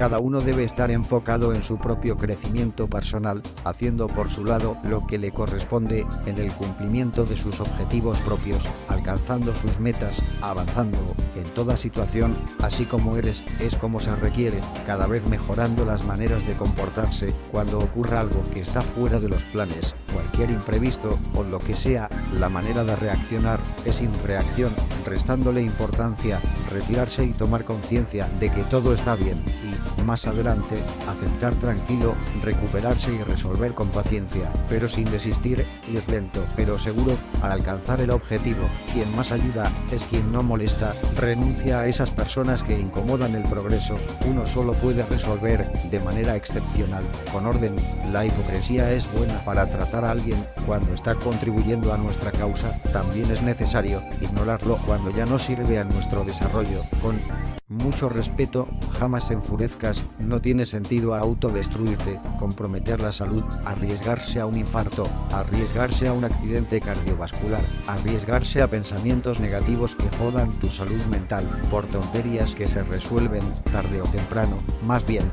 Cada uno debe estar enfocado en su propio crecimiento personal, haciendo por su lado lo que le corresponde en el cumplimiento de sus objetivos propios, alcanzando sus metas, avanzando en toda situación, así como eres, es como se requiere, cada vez mejorando las maneras de comportarse cuando ocurra algo que está fuera de los planes, cualquier imprevisto o lo que sea, la manera de reaccionar es sin reacción, restándole importancia, retirarse y tomar conciencia de que todo está bien más adelante, aceptar tranquilo, recuperarse y resolver con paciencia, pero sin desistir, ir lento, pero seguro, al alcanzar el objetivo. Quien más ayuda es quien no molesta, renuncia a esas personas que incomodan el progreso, uno solo puede resolver de manera excepcional, con orden. La hipocresía es buena para tratar a alguien cuando está contribuyendo a nuestra causa, también es necesario ignorarlo cuando ya no sirve a nuestro desarrollo, con mucho respeto, jamás enfurezcas, no tiene sentido autodestruirte, comprometer la salud, arriesgarse a un infarto, arriesgarse a un accidente cardiovascular, arriesgarse a pensamientos negativos que jodan tu salud mental, por tonterías que se resuelven tarde o temprano, más bien,